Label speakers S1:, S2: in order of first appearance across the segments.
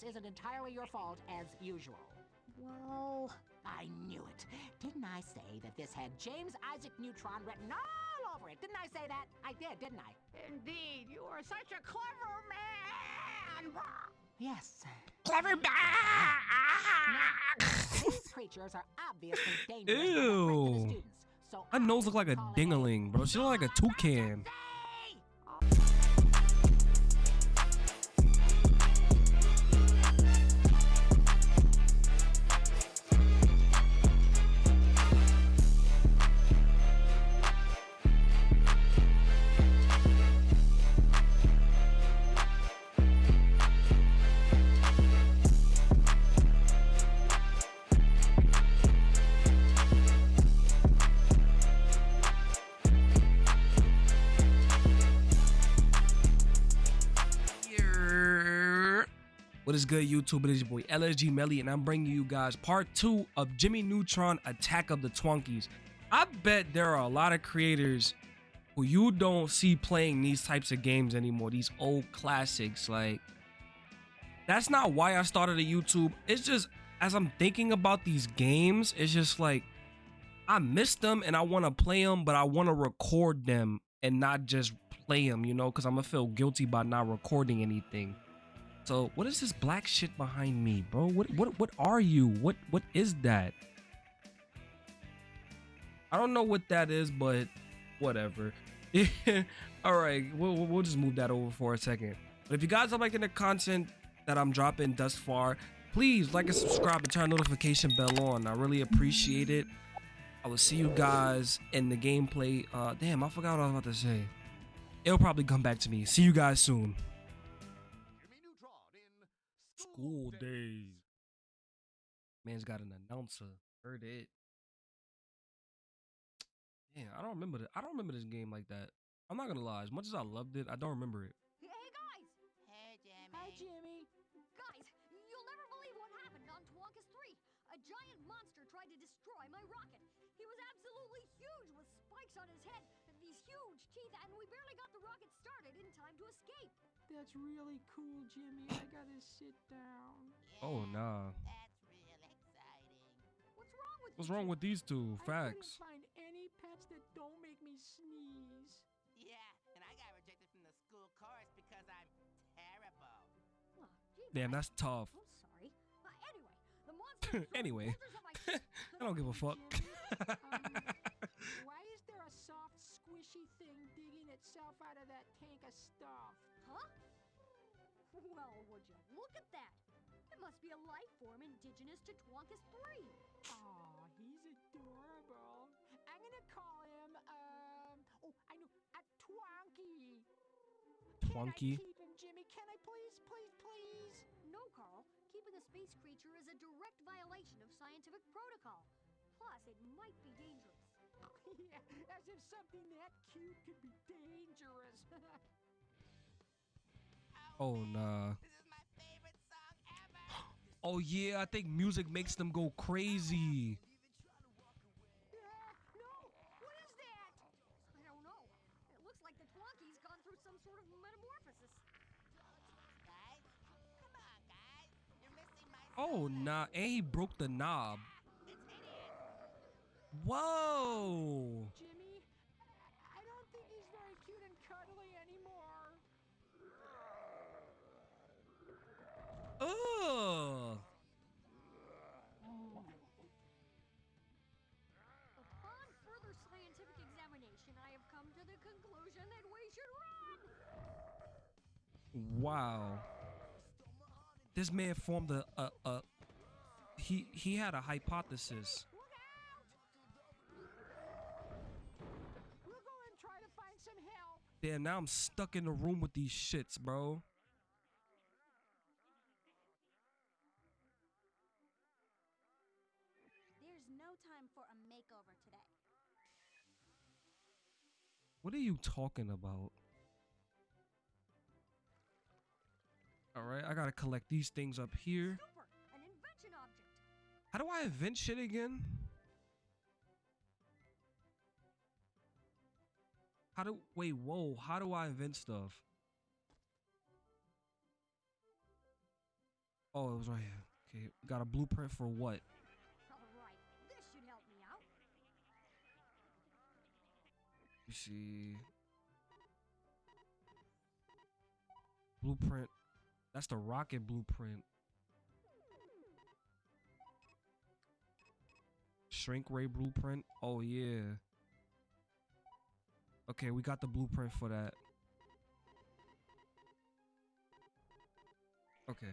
S1: this isn't entirely your fault, as usual.
S2: Well,
S1: I knew it. Didn't I say that this had James Isaac Neutron written all over it? Didn't I say that? I did, didn't I?
S3: Indeed, you are such a clever man!
S1: Yes.
S2: clever man.
S1: These creatures are obviously dangerous to the rest of the
S4: Ew.
S1: students. So
S4: Her nose look like a
S1: I'm calling
S4: dingaling, bro. She look like a toucan. Is good, YouTube? It is your boy LSG Melly, and I'm bringing you guys part two of Jimmy Neutron Attack of the Twonkies. I bet there are a lot of creators who you don't see playing these types of games anymore, these old classics. Like, that's not why I started a YouTube. It's just as I'm thinking about these games, it's just like I miss them and I want to play them, but I want to record them and not just play them, you know, because I'm gonna feel guilty by not recording anything. So, what is this black shit behind me, bro? What what what are you? What what is that? I don't know what that is, but whatever. All right, we'll, we'll just move that over for a second. But if you guys are liking the content that I'm dropping thus far, please like and subscribe and turn notification bell on. I really appreciate it. I will see you guys in the gameplay. Uh, damn, I forgot what I was about to say. It'll probably come back to me. See you guys soon. School days. Man's got an announcer. Heard it. Man, I don't remember that. I don't remember this game like that. I'm not gonna lie. As much as I loved it, I don't remember it.
S5: Hey guys!
S3: Hey, Jimmy.
S1: Hi, Jimmy.
S5: Guys, you'll never believe what happened on Twonkus 3. A giant monster tried to destroy my rocket. He was absolutely huge with spikes on his head and these huge teeth, and we barely got the rocket started in time to escape.
S6: That's really cool, Jimmy. I gotta sit down.
S4: Oh nah.
S3: That's real exciting.
S5: What's wrong with
S4: What's wrong with these two?
S6: I
S4: Facts.
S6: couldn't find any pets that don't make me sneeze.
S3: Yeah, and I got rejected from the school chorus because I'm terrible.
S5: Oh, gee,
S4: Damn, that's tough.
S5: Oh, sorry. Uh, anyway, the monster.
S4: Anyway.
S5: boulders at my feet.
S4: I don't give a fuck.
S6: Why is there a soft, squishy thing digging itself out of that tank of stuff?
S5: Huh? Well, would you look at that? It must be a life form indigenous to Twonkus 3.
S6: Aw, he's adorable. I'm gonna call him, um, oh, I know, a Twonky.
S4: Twonky.
S6: Can I keep him, Jimmy? Can I please, please, please?
S5: No, Carl. Keeping a space creature is a direct violation of scientific protocol. Plus, it might be dangerous.
S6: yeah, as if something that cute could be dangerous.
S4: Oh nah. Oh yeah, I think music makes them go crazy. Oh nah, and he broke the knob. Whoa
S6: I don't think he's very cute and cuddly anymore.
S4: Ugh.
S5: Upon further scientific examination, I have come to the conclusion that we should run!
S4: Wow. This man formed a, a, a he he had a hypothesis.
S5: Look out!
S6: We'll go and try to find some help.
S4: Damn, now I'm stuck in the room with these shits, bro.
S7: There's no time for a makeover today.
S4: What are you talking about? All right, I gotta collect these things up here.
S5: Super! An invention object!
S4: How do I invent shit again? How do wait? Whoa! How do I invent stuff? Oh, it was right here. Okay, got a blueprint for what? See. Blueprint. That's the rocket blueprint. Shrink ray blueprint. Oh yeah. Okay, we got the blueprint for that. Okay.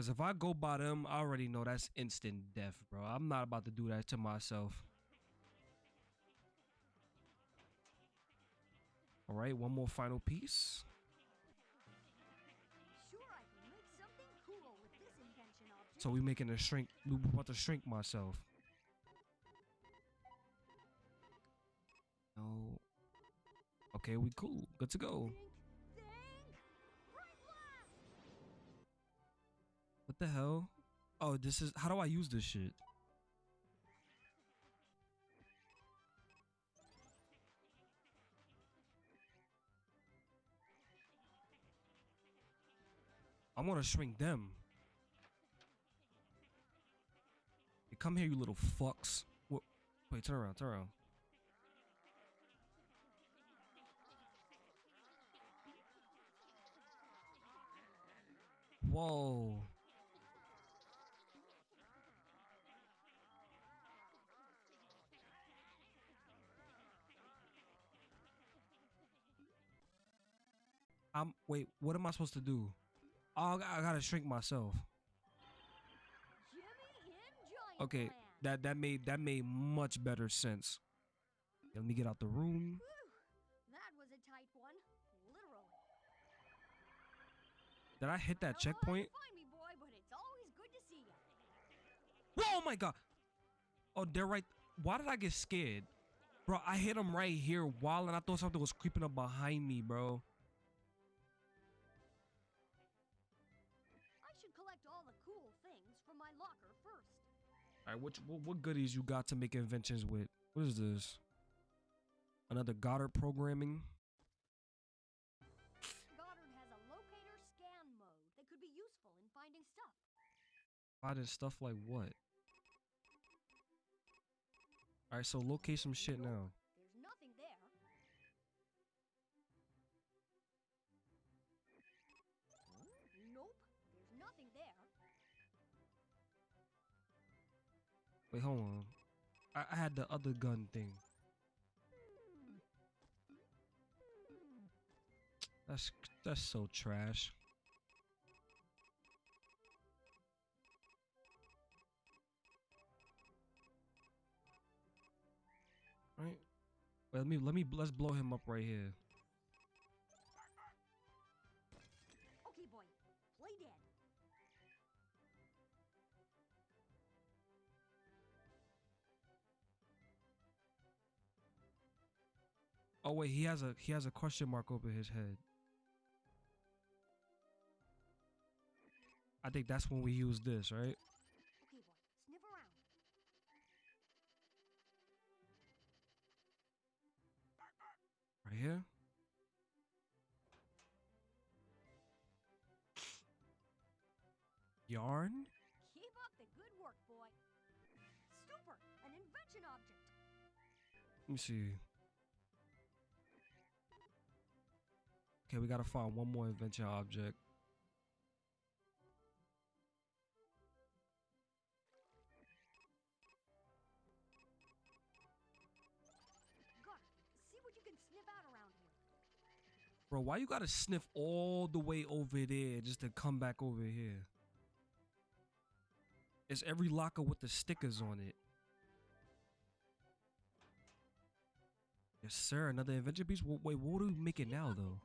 S4: Cause if I go by them, I already know that's instant death, bro. I'm not about to do that to myself. All right, one more final piece.
S5: Sure, I can make something cool with this invention object.
S4: So we making a shrink. We about to shrink myself. No. Okay, we cool. Good to go. The hell? Oh, this is how do I use this shit? I want to shrink them. Come here, you little fucks. What? Wait, turn around, turn around. Whoa. I'm wait, what am I supposed to do? Oh, I got- I gotta shrink myself. Okay, that that made that made much better sense. Let me get out the room.
S5: Whew, that was a tight one. Literally.
S4: Did I hit that
S5: Don't know how you
S4: checkpoint?
S5: Me, boy, but it's always good to see you.
S4: Whoa, oh my god. Oh, they're right. Why did I get scared? Bro, I hit him right here while and I thought something was creeping up behind me, bro.
S5: All
S4: right, what, what what goodies you got to make inventions with? What is this? Another Goddard programming?
S5: Goddard has a locator scan mode that could be useful in finding stuff.
S4: Finding stuff like what? All right, so locate some shit now. Wait, hold on. I, I had the other gun thing. That's that's so trash. Right? Wait, let me let me let's blow him up right here. Oh wait, he has a he has a question mark over his head. I think that's when we use this, right?
S5: Okay, boy, sniff around.
S4: Right here. Yarn?
S5: Keep up the good work, boy. Super, an invention object.
S4: Let me see. Okay, we gotta find one more invention object.
S5: Goddard, see what you can sniff out around here.
S4: Bro, why you gotta sniff all the way over there just to come back over here? It's every locker with the stickers on it. Yes, sir. Another invention piece. Wait, what are we making
S5: Keep
S4: now, though?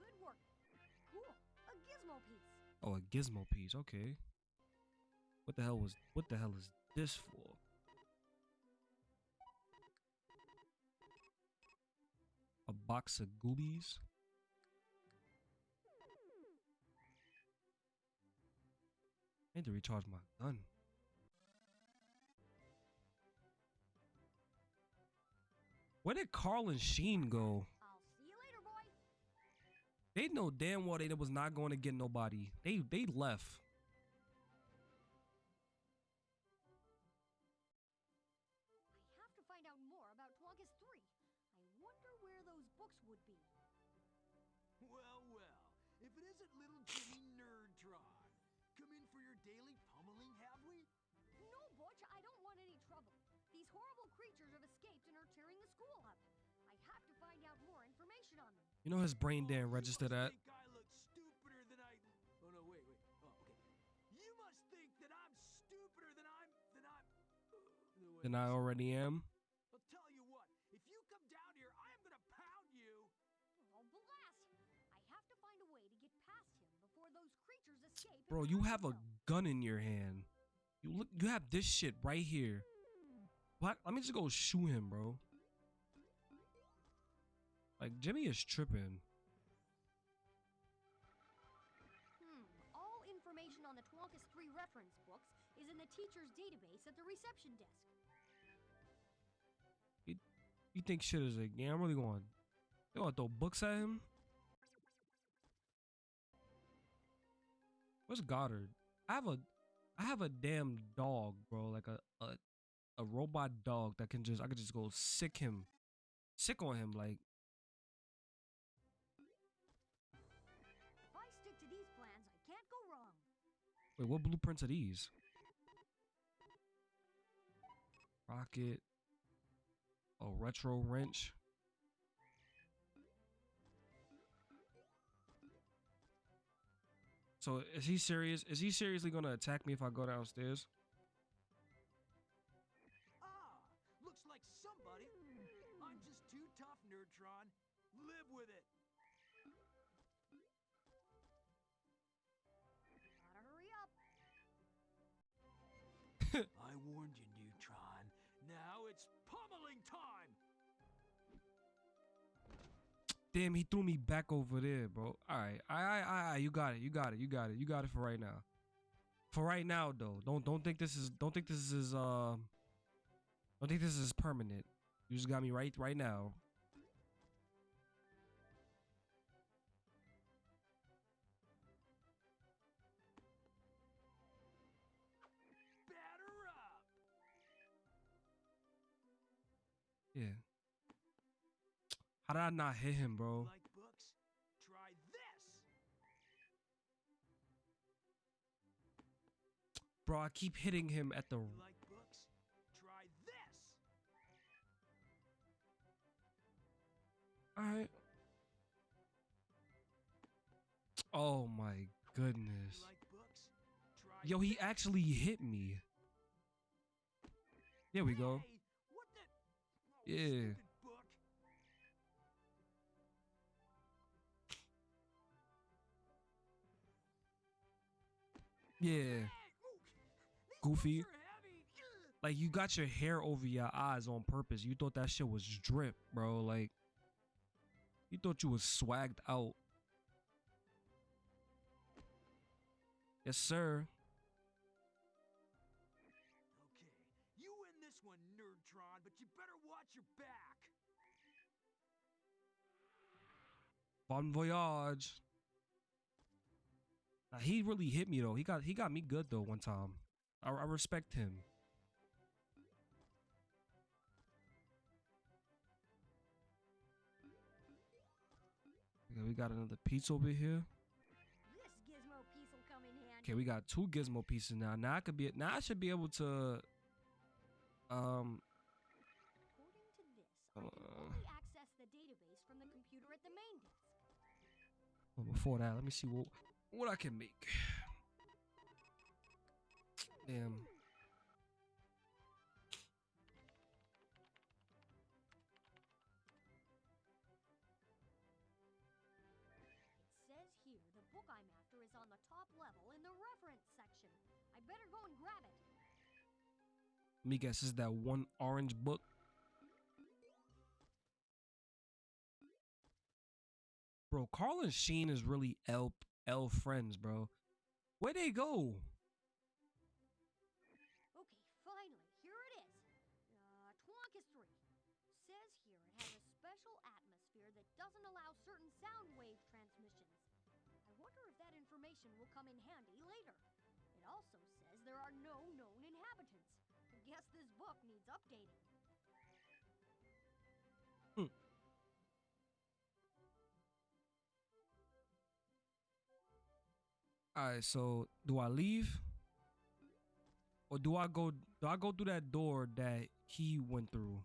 S4: Oh, a gizmo piece. Okay. What the hell was? What the hell is this for? A box of goobies. I need to recharge my gun. Where did Carl and Sheen go? They know damn well they was not going to get nobody. They they left.
S5: I have to find out more about Twonkus 3. I wonder where those books would be.
S8: Well, well, if it isn't little Jimmy Nerdtron. Come in for your daily pummeling, have we?
S5: No, Butch, I don't want any trouble. These horrible creatures have escaped and are tearing the school up. I have to find out more information on them.
S4: You know his brain
S8: Oh,
S4: didn't register that.
S8: think I look stupider than I. Oh no, wait, wait. Oh, okay. You must think that I'm stupider than I'm than I'm. No,
S4: Than I already am.
S8: I'll tell you what. If you come down here, I am gonna pound you.
S5: Oh, blast! I have to find a way to get past him before those creatures escape.
S4: Bro, you have a gun in your hand. You look you have this shit right here. What? Let me just go shoot him, bro. Like Jimmy is tripping.
S5: Hmm. All information on the Twonkus 3 reference books is in the teacher's database at the reception desk.
S4: You think shit is a yeah, I'm really going. They gonna throw books at him? Where's Goddard? I have a I have a damn dog, bro. Like a a, a robot dog that can just I could just go sick him. Sick on him, like wait, what blueprints are these? Rocket. A retro wrench. So is he serious? Is he seriously gonna attack me if I go downstairs? Damn, he threw me back over there, bro. All right, all right, all right, you got it, you got it, you got it, you got it for right now. For right now, though, don't don't think this is don't think this is uh, don't think this is permanent. You just got me right right now. How did I not hit him, bro?
S8: Like books? Try this.
S4: Bro, I keep hitting him at the.
S8: Like books? Try this.
S4: All right. Oh my goodness.
S8: Like books? Try
S4: Yo, he actually hit me. There we go.
S8: Hey, what the? Oh,
S4: Yeah. Yeah.
S8: Hey, ooh, these
S4: Goofy.
S8: books are heavy. Ugh.
S4: Like you got your hair over your eyes on purpose. You thought that shit was drip, bro. Like you thought you was swagged out. Yes, sir.
S8: Okay, you win this one, Nerdtron, but you better watch your back.
S4: Bon voyage. He really hit me though. He got he got me good though one time. I, I respect him. Okay, we got another piece over here.
S5: This gizmo piece will come in handy.
S4: Okay, we got two gizmo pieces now. Now I could be now I should be able to um
S5: According to this, I can
S4: Uh.
S5: only access the database from the computer at the main desk.
S4: well, before that, let me see what what I can make. Damn.
S5: It says here the book I'm after is on the top level in the reference section. I better go and grab it.
S4: Let me guess, is that one orange book. Bro, Carl and Sheen is really L L friends, bro. Where they go?
S5: Okay, finally, here it is. Uh, Twonkistory says here it has a special atmosphere that doesn't allow certain sound wave transmissions. I wonder if that information will come in handy later. It also says there are no known inhabitants. I guess this book needs updating.
S4: All right, so do I leave? Or do I go do I go through that door that he went through?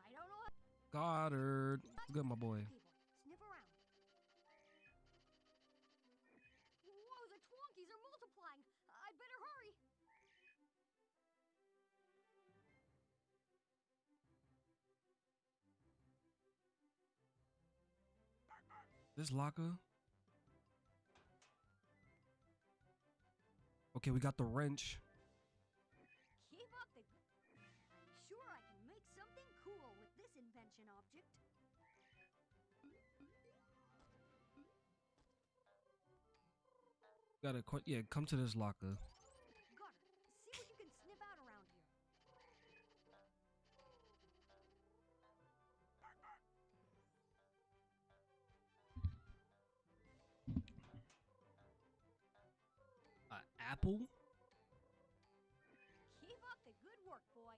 S5: I don't know.
S4: Goddard. Good, my boy. This locker. Okay, we got the wrench.
S5: Keep up the. Sure I can make something cool with this invention object.
S4: Gotta yeah, come to this locker. Apple.
S5: Keep up the good work, boy.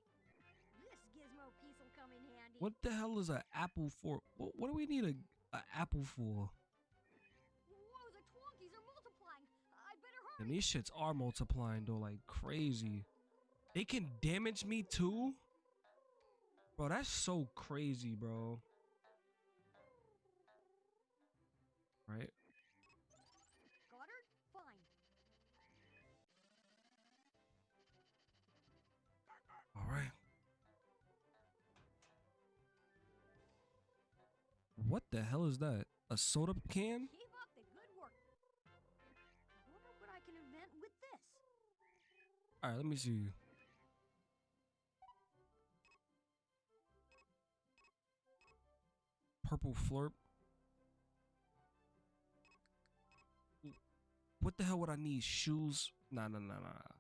S5: This gizmo piece will come in handy.
S4: What the hell is an apple for? What, what do we need a, a apple for?
S5: Whoa, the Twonkies are multiplying. I better hurry.
S4: And these shits are multiplying though like crazy. They can damage me too? Bro, that's so crazy, bro. Right? What the hell is that? A soda can?
S5: Keep up the good work. I wonder what I can invent with this.
S4: All right, let me see. Purple flurp. What the hell would I need? Shoes? Nah, nah, nah, nah.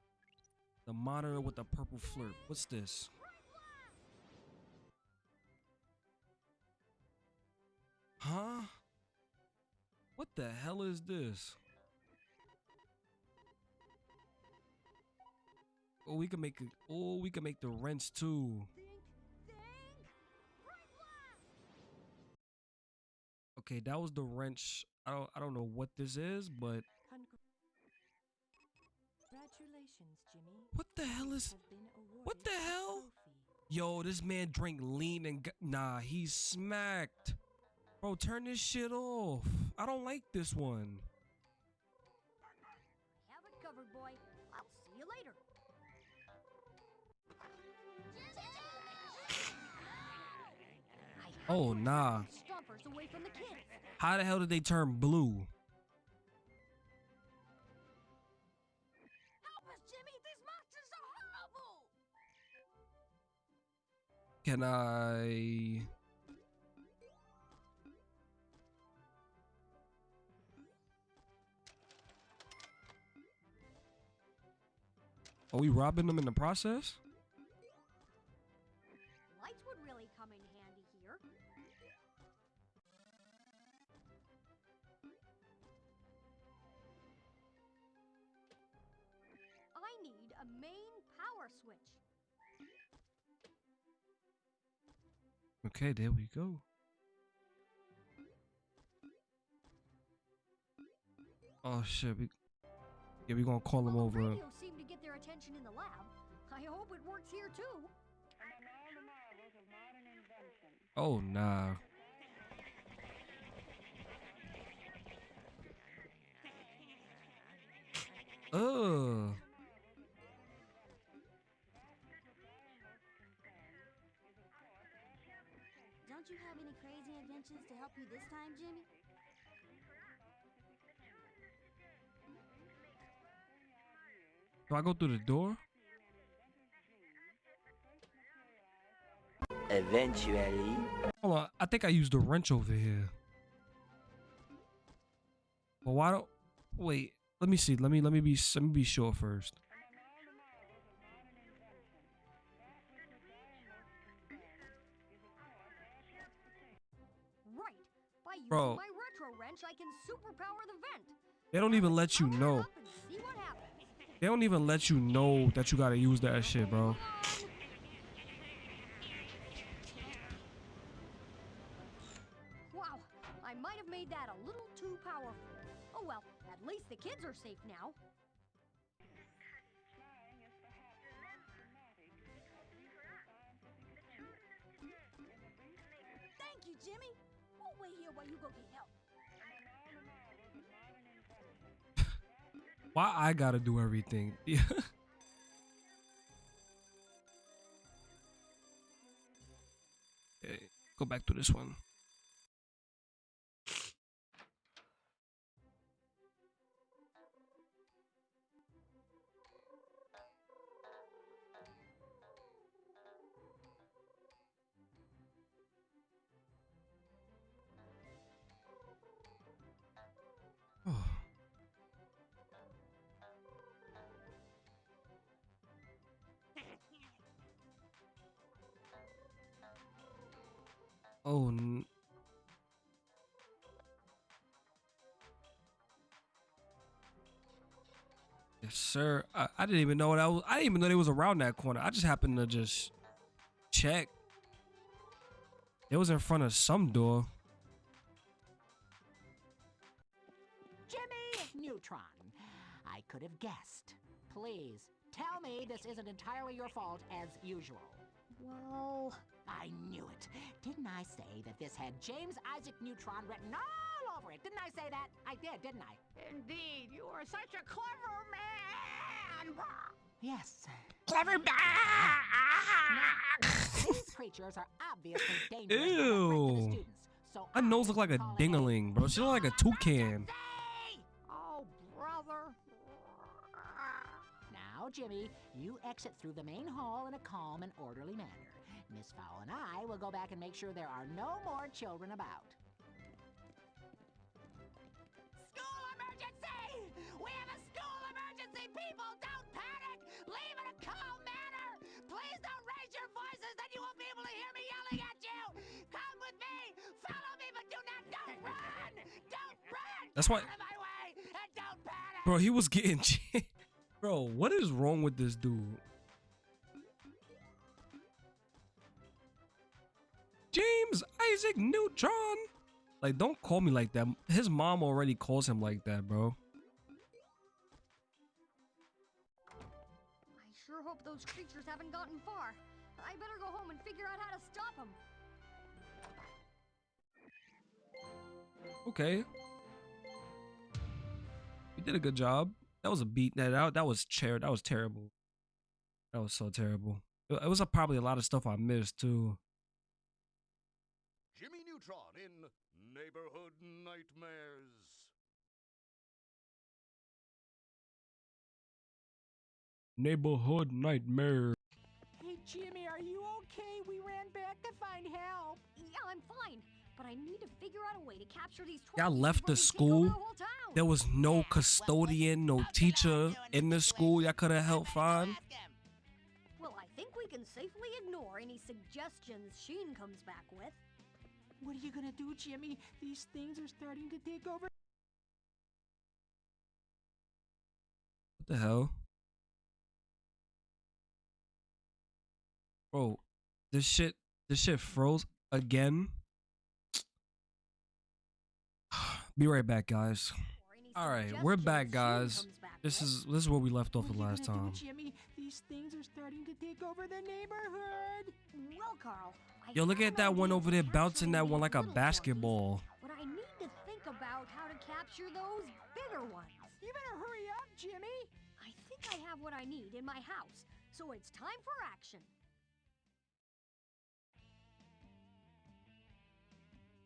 S4: The monitor with the purple flurp. What's this? Huh? What the hell is this? Oh, we can make it. Oh, we can make the wrench too.
S5: Think, think, bright blast!
S4: Okay, that was the wrench. I don't. I don't know what this is, but
S6: Congratulations, Jimmy.
S4: what the hell is?
S6: Have been awarded
S4: What the hell? Yo, this man drank lean and nah, he's smacked. Bro, turn this shit off. I don't like this one.
S5: Have it covered, boy. I'll see you later.
S4: Oh nah.
S5: keep these Stompers away from the kids.
S4: How the hell did they turn blue?
S5: Help us, Jimmy! These monsters are horrible!
S4: Can I? Are we robbing them in the process?
S5: Lights would really come in handy here. I need a main power switch.
S4: Okay, there we go. Oh shit, we yeah we gonna call them
S5: Well, the
S4: over.
S5: Radio seemed to get their attention in the lab. I hope it works here too.
S4: Oh nah. Ugh.
S7: Don't you have any crazy inventions to help you this time, Jimmy?
S4: Do I go through the door?
S9: Eventually.
S4: Hold on, I think I used the wrench over here. But why don't wait? Let me see. Let me let me be let me be sure first.
S5: Right. By using
S4: Bro.
S5: my retro wrench, I can superpower the vent.
S4: They don't even let you know. They don't even let you know that you gotta use that shit, bro.
S5: Wow, I might have made that a little too powerful. Oh well, at least the kids are safe now.
S4: Why I gotta do everything? Okay, go back to this one. Oh, n- yes, sir. I, I didn't even know that was. I didn't even know they was around that corner. I just happened to just check. It was in front of some door.
S1: Jimmy Neutron. I could have guessed. Please, tell me this isn't entirely your fault as usual.
S5: Well,
S1: I knew it. Didn't I say that this had James Isaac Neutron written all over it? Didn't I say that? I did, didn't I?
S6: Indeed, you are such a clever man.
S1: Yes.
S6: Clever man.
S1: These creatures are obviously dangerous to the rest of the
S4: Ew.
S1: students. So
S4: Her nose look like a
S1: calling
S4: dingaling, bro. She look like a toucan.
S1: Say!
S6: Oh, brother.
S1: Now, Jimmy, you exit through the main hall in a calm and orderly manner. Miss Fowl and I will go back and make sure there are no more children about. School emergency! We have a school emergency, people! Don't panic! Leave in a calm manner! Please don't raise your voices, then you won't be able to hear me yelling at you! Come with me! Follow me, but do not don't run! Don't run!
S4: That's
S1: Get
S4: why-
S1: out of my way! And don't panic!
S4: Bro, he was getting. Bro, what is wrong with this dude? James Isaac Neutron. Like, don't call me like that. His mom already calls him like that, bro.
S5: I sure hope those creatures haven't gotten far. I better go home and figure out how to stop them.
S4: Okay. You did a good job. That was a beat. That that, that was chair. That was terrible. That was so terrible. It, it was a, probably a lot of stuff I missed too.
S9: Jimmy Neutron in Neighborhood Nightmares.
S4: Neighborhood nightmare.
S6: Hey, Jimmy, are you okay? We ran back to find help.
S5: Yeah, I'm fine, but I need to figure out a way to capture these.
S4: Y'all left the
S5: they take over
S4: school?
S5: our whole town.
S4: There was no custodian, no teacher in the school y'all could have helped find.
S5: Well, I think we can safely ignore any suggestions Sheen comes back with.
S6: What are you gonna do, Jimmy? These things are starting to take over.
S4: What the hell? Bro, this shit this shit froze again. Be right back, guys. All right, we're back, guys. This is this is where we left off
S6: What
S4: the last time.
S6: Jimmy? These things are starting to take over the neighborhood.
S5: Well, Carl. I
S4: Yo, look at that one over there bouncing that one like a basketball.
S5: But I need to think about how to capture those bigger ones.
S6: You better hurry up, Jimmy.
S5: I think I have what I need in my house, so it's time for action.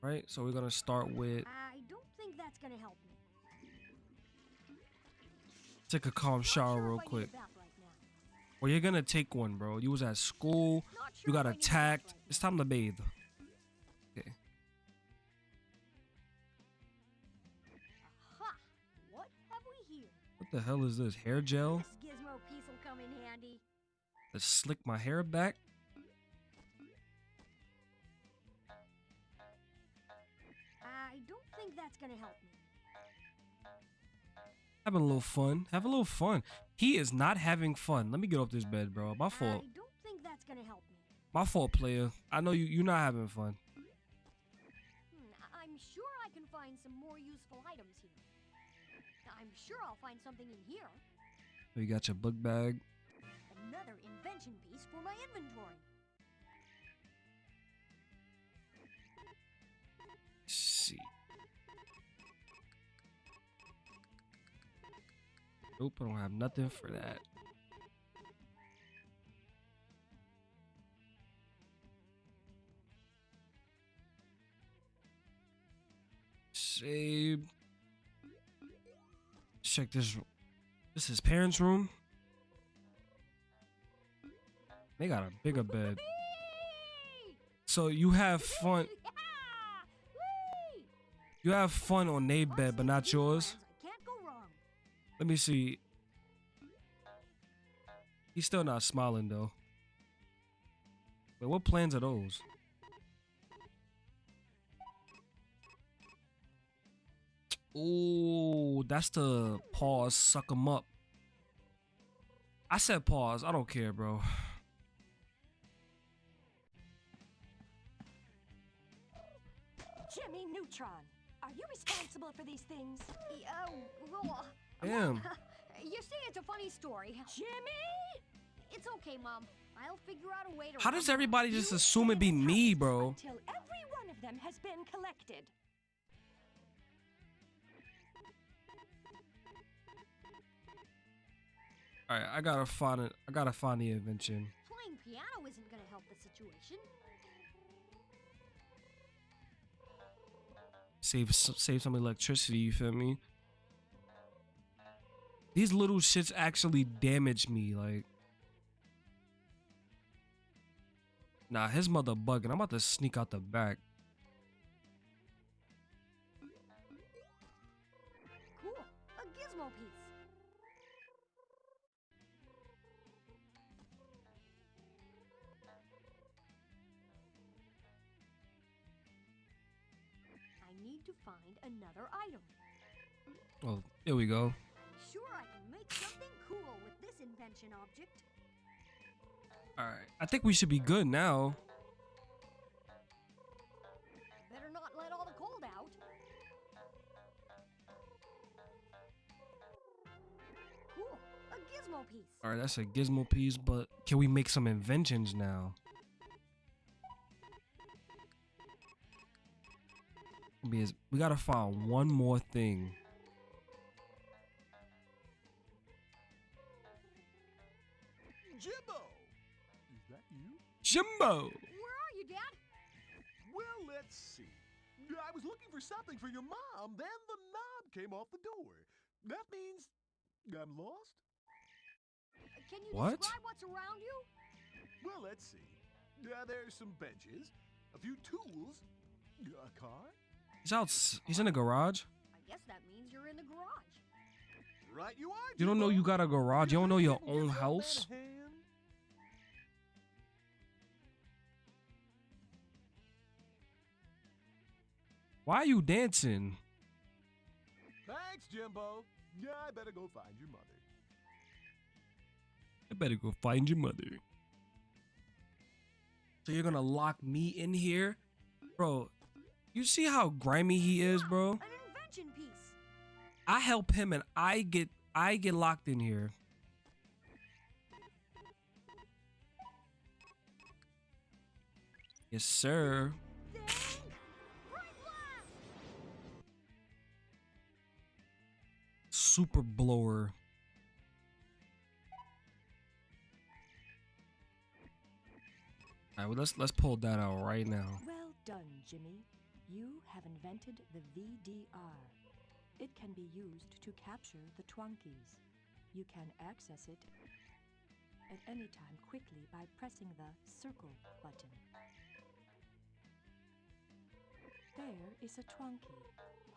S4: Right? So we're gonna start with
S5: I don't think that's gonna help me.
S4: take a calm shower real
S5: if I
S4: quick.
S5: Bath right now.
S4: Well, you're gonna take one, bro. You was at school. You got
S5: if I need a bath
S4: attacked. It's time to bathe. Okay.
S5: Ha! What have we here.
S4: What the hell is this? Hair gel?
S5: This gizmo piece will come in handy.
S4: To slick my hair back?
S5: I don't think that's gonna help me.
S4: Having a little fun. Have a little fun. He is not having fun. Let me get off this bed, bro. My fault.
S5: I don't think that's gonna help me.
S4: My fault, player. I know you. You're not having fun.
S5: Hmm, I'm sure I can find some more useful items here. I'm sure I'll find something in here.
S4: You got your book bag. I don't have nothing for that. Save. Check this. This is parents' room. They got a bigger bed. So you have fun. You have fun on their bed, but not yours. Let me see. He's still not smiling though. Wait, what plans are those? Oh, that's the pause, suck suck 'em up. I said pause. I don't care, bro.
S6: Jimmy Neutron, are you responsible for these things?
S5: Yeah, well,
S4: Damn.
S5: you see, it's a funny story.
S6: Jimmy!
S5: It's okay, Mom. I'll figure out a way to.
S4: How does everybody just assume it be me, bro?
S6: Until every one of them has been collected.
S4: All right, I gotta find it. I gotta find the invention.
S5: Playing piano isn't gonna help the situation.
S4: save save some electricity. You feel me? These little shits actually damage me. Like, nah, his mother bugging. I'm about to sneak out the back.
S5: Cool. A gizmo piece. I need to find another item.
S4: Oh, here we go.
S5: Invention object.
S4: All right, I think we should be good now.
S5: Better not let all the cold out. Cool. A gizmo piece.
S4: All right, that's a gizmo piece, but can we make some inventions now? Because we gotta find one more thing.
S8: Jimbo.
S5: Where are you, Dad?
S8: Well, let's see. I was looking for something for your mom, then the knob came off the door. That means I'm lost?
S5: Can you
S4: What?
S5: describe what's around you?
S8: Well, let's see. Uh, there's some benches, a few tools, a car.
S4: He's out. He's in a garage.
S5: I guess that means you're in the garage.
S8: Right you are,
S4: You don't know you got a garage. You don't know your own
S8: that man a
S4: house. Why are you dancing?
S8: Thanks, Jimbo. Yeah, I better go find your mother.
S4: I better go find your mother. So you're gonna lock me in here, bro? You see how grimy he is, bro?
S5: An invention piece.
S4: I help him and I get I get locked in here. Yes, sir. Super blower. All right, well let's let's pull that out right now.
S6: Well done, Jimmy. You have invented the VDR. It can be used to capture the Twonkies. You can access it at any time quickly by pressing the circle button. There is a Twonky.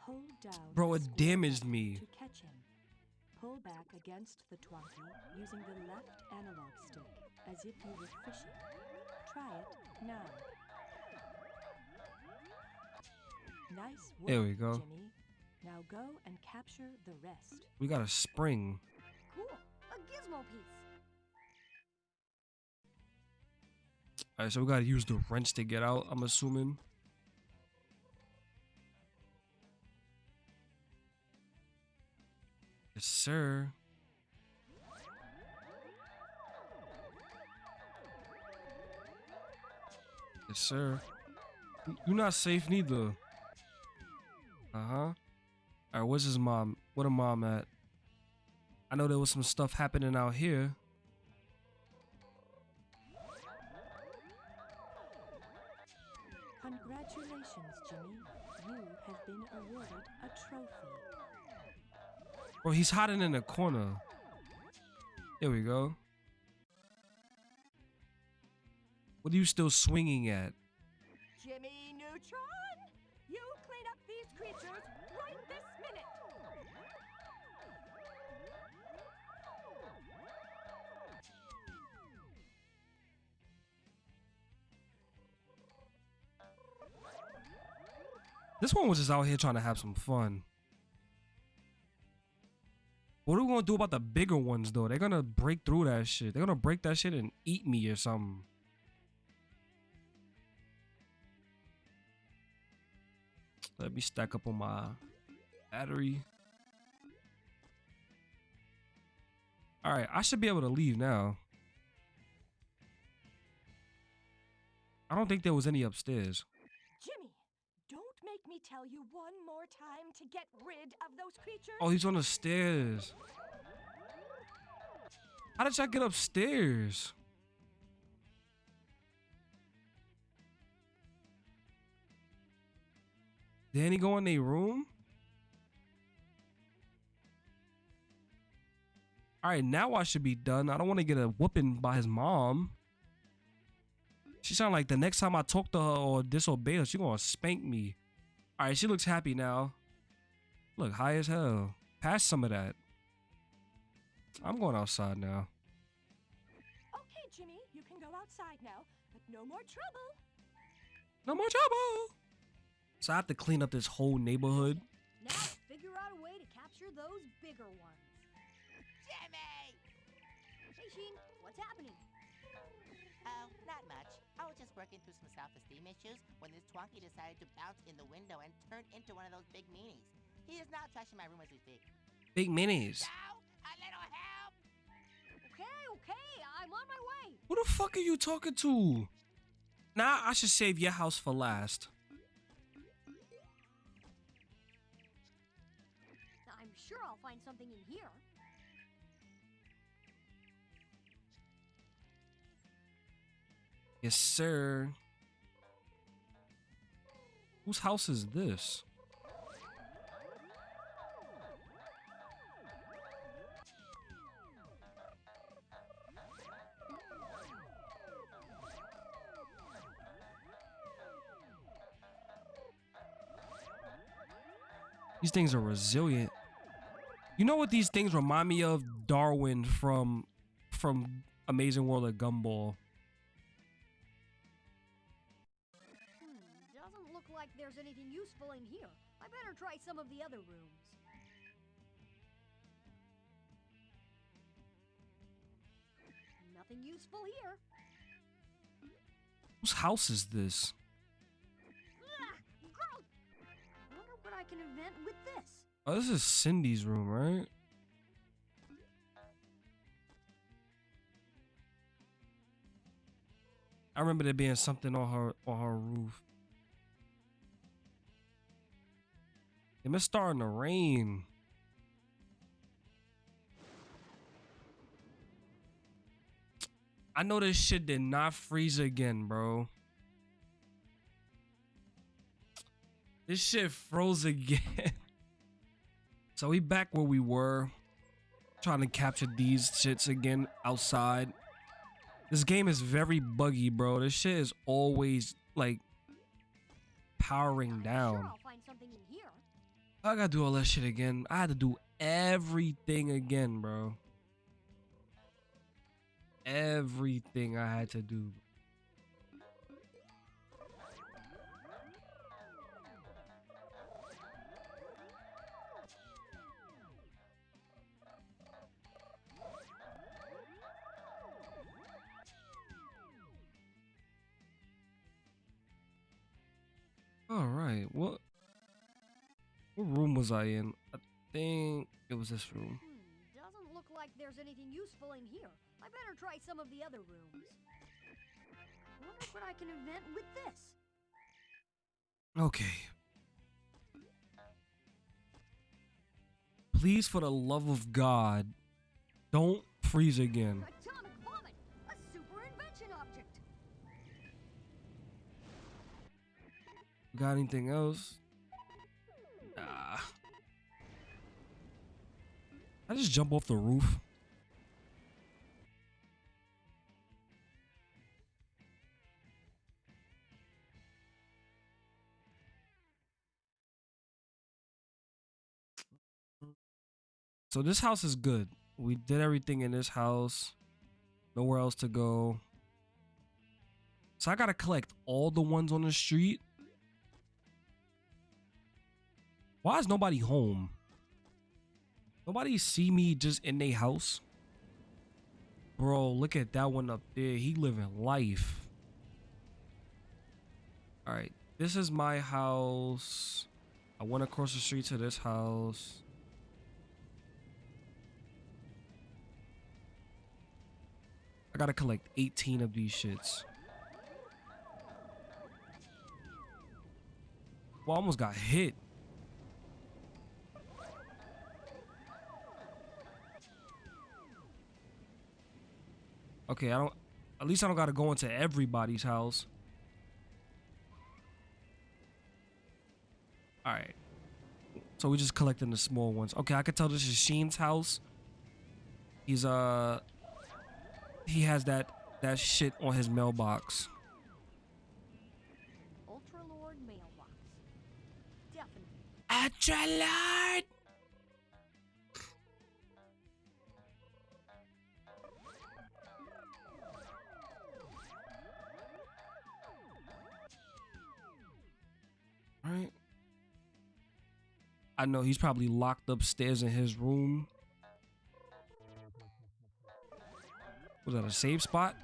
S6: Hold down
S4: Bro, it damaged me.
S6: To catch him. back against the Twonky using the left analog stick as if you were fishing. Try it now. Nice work,
S4: There we go.
S6: Jimmy. Now go and capture the rest.
S4: We got a spring.
S5: Cool. A gizmo piece.
S4: All right, so we gotta use the wrench to get out. I'm assuming. Yes, sir. Yes, sir. You're not safe neither. Uh huh. All right, where's his mom? What a mom at? I know there was some stuff happening out here.
S6: Congratulations, Jimmy. You have been awarded a trophy.
S4: Bro, he's hiding in a corner. There we go. What are you still swinging at?
S6: Jimmy Neutron, you clean up these creatures right this minute.
S4: This one was just out here trying to have some fun. What are we gonna do about the bigger ones though? They're gonna break through that shit. They're gonna break that shit and eat me or something. Let me stack up on my battery. Alright, I should be able to leave now. I don't think there was any upstairs.
S6: Tell you one more time to get rid of those creatures.
S4: Oh, he's on the stairs. How did y'all get upstairs? Did any go in their room? All right, now I should be done. I don't want to get a whooping by his mom. She sound like the next time I talk to her or disobey her, she gonna spank me. All right, she looks happy now. Look, high as hell. Pass some of that. I'm going outside now.
S6: Okay, Jimmy, you can go outside now, but no more trouble.
S4: No more trouble. So I have to clean up this whole neighborhood.
S5: Now figure out a way to capture those bigger ones.
S3: Jimmy!
S5: Hey, Sheen, what's happening?
S3: Oh, not much. I was just working through some self-esteem issues when this Twonky decided to bounce in the window and turn into one of those big meanies. He is now trashing my room as we speak.
S4: Big minis.
S3: Now, a little help!
S5: Okay, okay, I'm on my way.
S4: Who the fuck are you talking to? Nah, I should save your house for last.
S5: I'm sure I'll find something in here.
S4: Yes, sir. Whose house is this? These things are resilient. You know what these things remind me of? Darwin from from Amazing World of Gumball.
S5: Useful in here. I better try some of the other rooms. Nothing useful here.
S4: Whose house is this?
S5: Ah, gross! Wonder what I can invent with this.
S4: Oh, this is Cindy's room, right? I remember there being something on her on her roof. It must starting to rain. I know this shit did not freeze again, bro. This shit froze again. so we back where we were. Trying to capture these shits again outside. This game is very buggy, bro. This shit is always like powering down. I gotta do all that shit again. I had to do everything again, bro. Everything I had to do. All right. What what room was I in? I think it was this room.
S5: Hmm, doesn't look like there's anything useful in here. I better try some of the other rooms. I Wonder what I can invent with this.
S4: Okay. Please, for the love of God, don't freeze again.
S5: Atomic vomit, a super invention object.
S4: Got anything else? Nah. I just jump off the roof. So this house is good. We did everything in this house. Nowhere else to go. So I gotta collect all the ones on the street. Why is nobody home? Nobody see me just in their house? Bro, look at that one up there. He living life. All right, this is my house. I went across the street to this house. I gotta collect 18 of these shits. Well, I almost got hit. Okay, I don't. At least I don't gotta go into everybody's house. All right. So we're just collecting the small ones. Okay, I could tell this is Sheen's house. He's uh. He has that that shit on his mailbox.
S5: Ultra Lord mailbox. Definitely.
S4: Ultra Lord. I know he's probably locked upstairs in his room. Was that a save spot?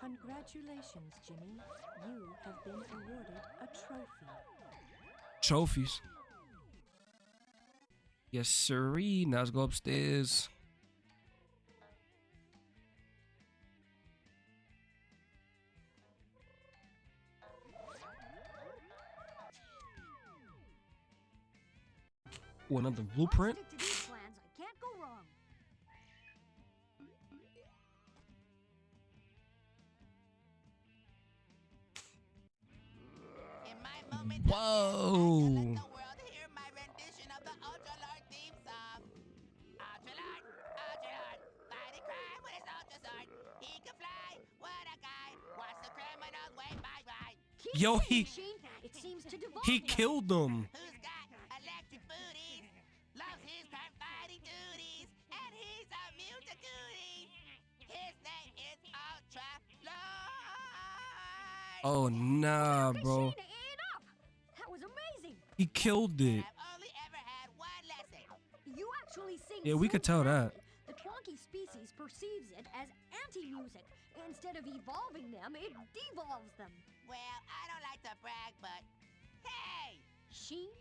S6: Congratulations, Jimmy. You have been awarded a trophy.
S4: Trophies. Yes, sirree. Now let's go upstairs.
S3: Wave bye bye.
S5: Keep
S4: Yo,
S5: saying,
S4: he-
S5: Sheen. It seems to devolve
S4: He
S5: now.
S4: killed them. Oh nah, bro.
S5: That was amazing.
S4: He killed it.
S3: Only ever had one lesson.
S5: You actually sing.
S4: Yeah, we could tell that.
S5: The Twonky species perceives it as anti-music. Instead of evolving them, it devolves them.
S3: Well, I don't like to brag, but hey,
S5: Sheen,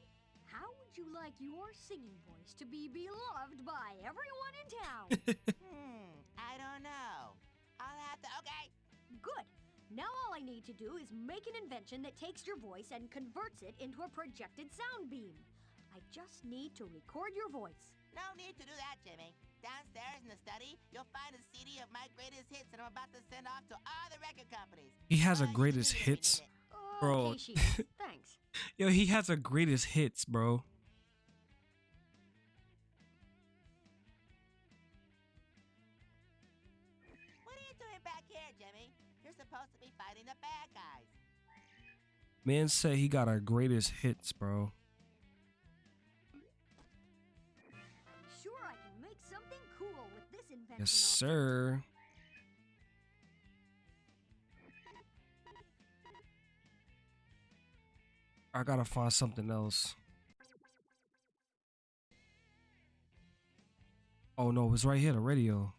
S5: how would you like your singing voice to be beloved by everyone in town?
S3: hmm, I don't know. I'll have to. Okay.
S5: Good. Now all I need to do is make an invention that takes your voice and converts it into a projected sound beam. I just need to record your voice.
S3: No need to do that, Jimmy. Downstairs in the study, you'll find a CD of my greatest hits that I'm about to send off to all the record companies.
S4: He has a
S3: All you
S4: greatest hits. Bro.
S5: Okay, Thanks.
S4: Yo, he has a greatest hits, bro. Man said he got our greatest hits, bro.
S5: Sure I can make something cool with this invention.
S4: Yes, sir. I gotta find something else. Oh no, it's right here, the radio.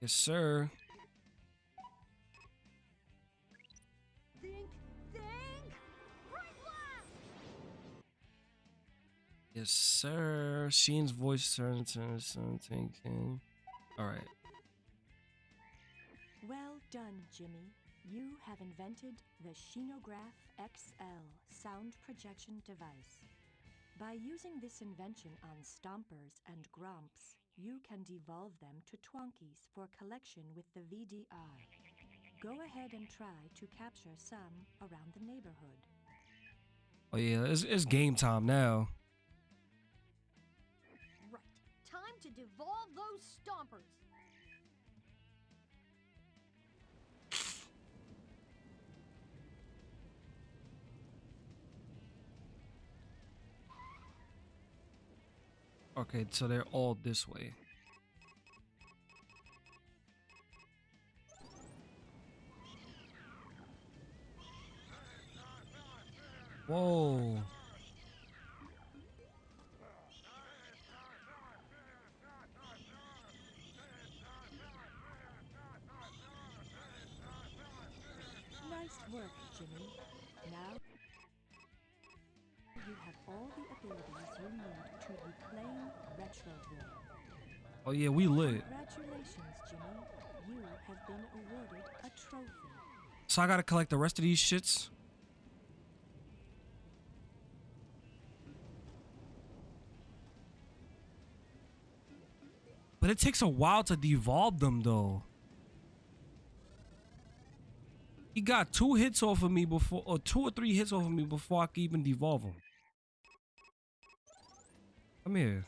S4: Yes, sir.
S5: Think, think, right.
S4: Yes, sir. Sheen's voice turns to something. King. All right.
S6: Well done, Jimmy. You have invented the Shinograph XL sound projection device. By using this invention on Stompers and Grumps, you can devolve them to Twonkies for collection with the VDR. Go ahead and try to capture some around the neighborhood.
S4: Oh yeah, it's, it's game time now.
S5: Right, time to devolve those stompers.
S4: Okay, so they're all this way. Whoa.
S6: Nice work, Jimmy. Now you have all the abilities you need to Retroville.
S4: Oh yeah, we lit.
S6: Congratulations, Jimmy. You have been awarded a trophy.
S4: So I gotta collect the rest of these shits. But it takes a while to devolve them though. He got two hits off of me before, or two or three hits off of me before I could even devolve him. Come here.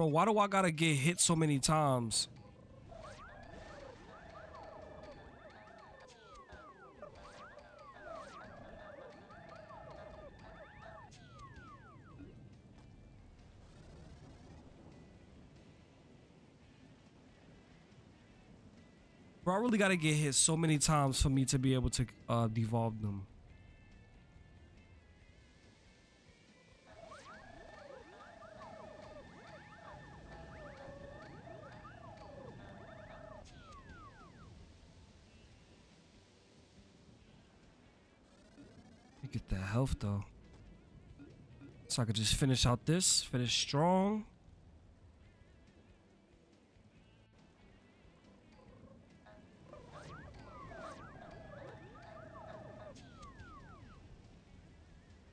S4: Bro, why do I gotta get hit so many times? Bro, I really gotta get hit so many times for me to be able to uh, devolve them. Health though. So I could just finish out this, finish strong.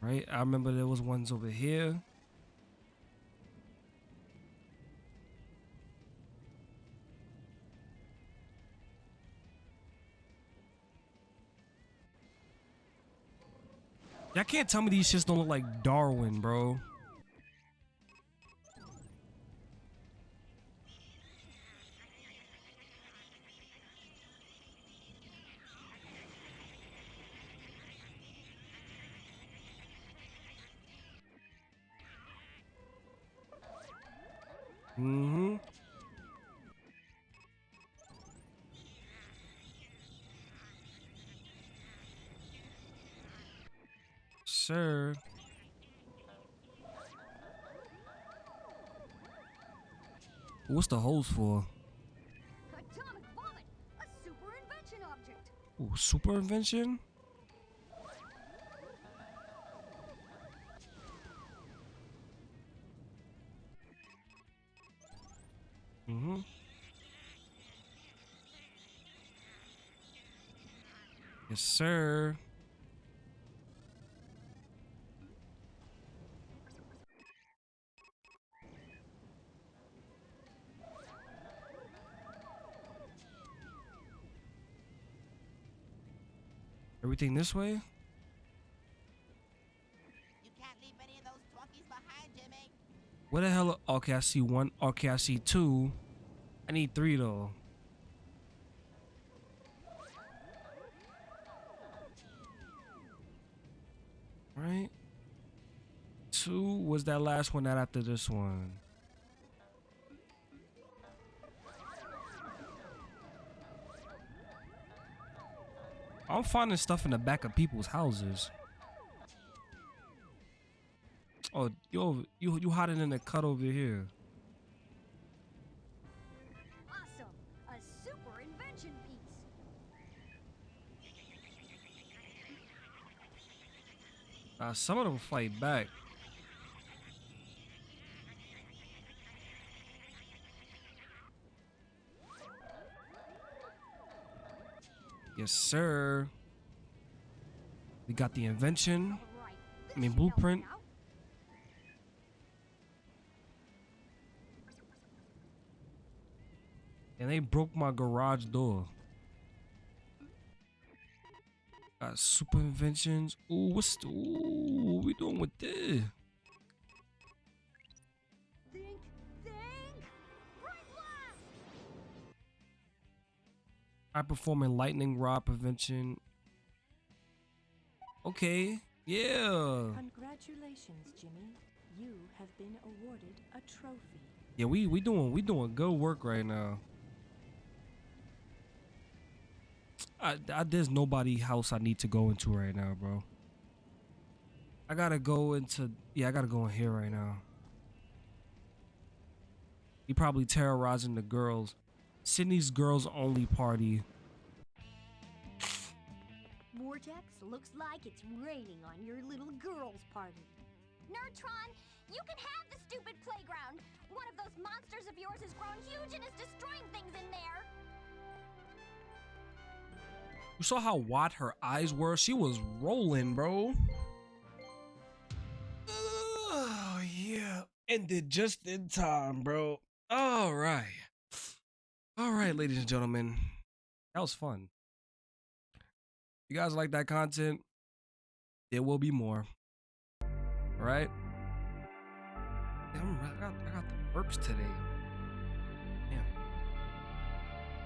S4: Right? I remember there was ones over here. Y'all can't tell me these shits don't look like Darwin, bro. Mm-hmm. Sir. What's the hose for?
S5: Atomic vomit, a super invention object.
S4: Ooh, super invention? Mm-hmm. Yes, sir. Everything this way?
S3: You can't leave any of those Twonkies behind, Jimmy.
S4: Where the hell? Okay, I see one. Okay, I see two. I need three though. Right? Two was that last one, not after this one. I'm finding stuff in the back of people's houses. Oh, over, you you hiding in the cut over here.
S5: Awesome! A super invention piece.
S4: Uh, some of them fight back. Yes, sir. We got the invention. I mean, blueprint. And they broke my garage door. Got super inventions. Ooh, what's the, ooh, what we doing with this? High performing lightning rod prevention. Okay, yeah.
S6: Congratulations, Jimmy. You have been awarded a trophy.
S4: Yeah, we we doing we doing good work right now. I, I there's nobody house I need to go into right now, bro. I gotta go into yeah, I gotta go in here right now. He probably terrorizing the girls. Cindy's girls only party.
S5: Vortex, looks like it's raining on your little girl's party.
S7: Nerdtron, you can have the stupid playground. One of those monsters of yours has grown huge and is destroying things in there.
S4: You saw how wide her eyes were? She was rolling, bro. Oh, yeah. Ended just in time, bro. All right. All right, ladies and gentlemen. That was fun. You guys like that content? There will be more. All right? Damn, I got, I got the burps today.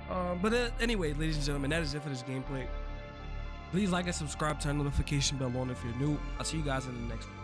S4: Damn. Um, but uh, anyway, ladies and gentlemen, that is it for this gameplay. Please like and subscribe, turn the notification bell on if you're new. I'll see you guys in the next one.